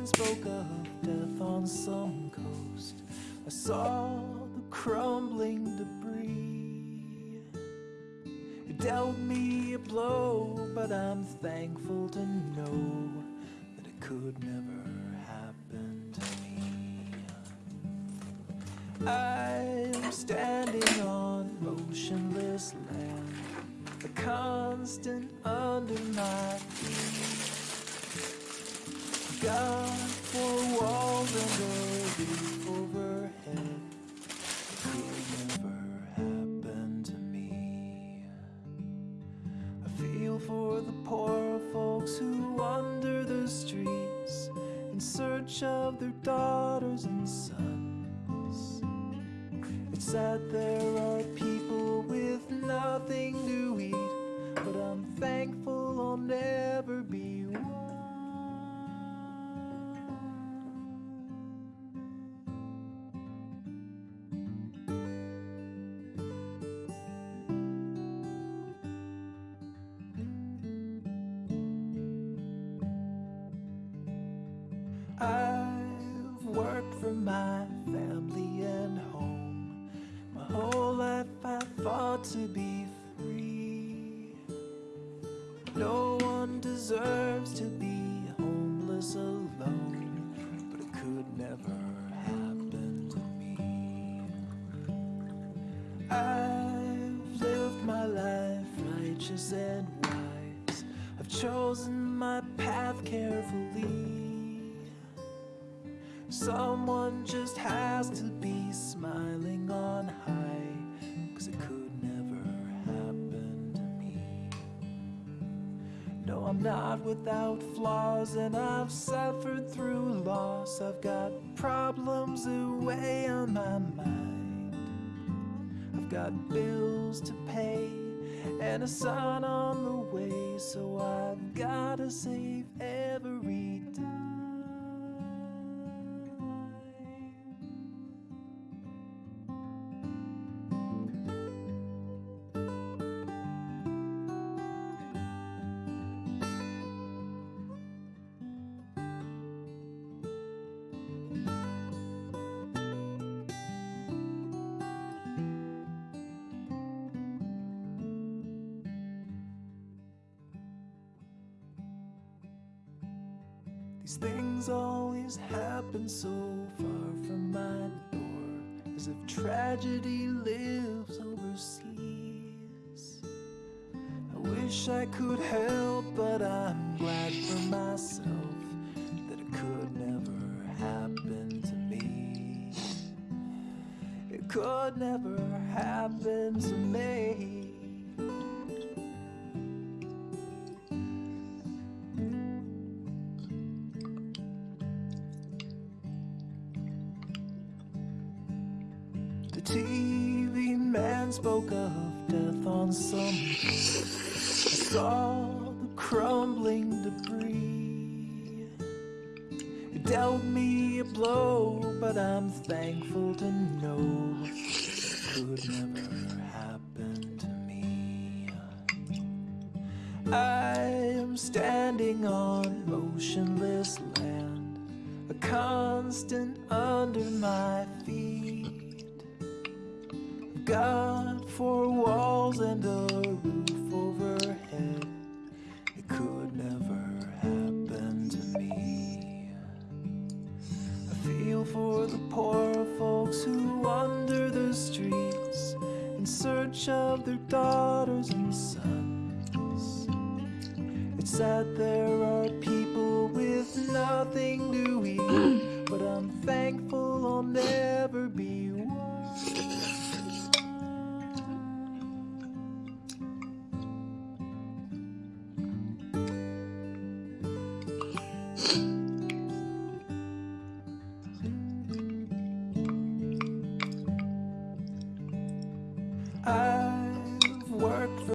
man spoke of death on some coast. I saw the crumbling debris. It dealt me a blow, but I'm thankful to know that it could never happen to me. I'm standing on motionless land, a constant under my feet. God for walls and a roof overhead. It could never happen to me. I feel for the poor folks who wander the streets in search of their daughters and sons. It's sad there are people with nothing to eat, but I'm thankful I'll never to be free. No one deserves to be homeless alone, but it could never happen to me. I've lived my life righteous and wise. I've chosen my path carefully. Someone just has to be smiling Not without flaws, and I've suffered through loss. I've got problems away on my mind. I've got bills to pay and a son on the way, so I've gotta save every dime. These things always happen so far from my door, as if tragedy lives overseas. I wish I could help, but I'm glad for myself that it could never happen to me. It could never happen to me. TV man spoke of death on some. I saw the crumbling debris. It dealt me a blow, but I'm thankful to know it could never happen to me. I am standing on motionless land, a constant under my feet. God for walls and a roof overhead. It could never happen to me. I feel for the poor folks who wander the streets in search of their daughters and sons. It's sad there are people with nothing to eat, but I'm thankful I'll never be 음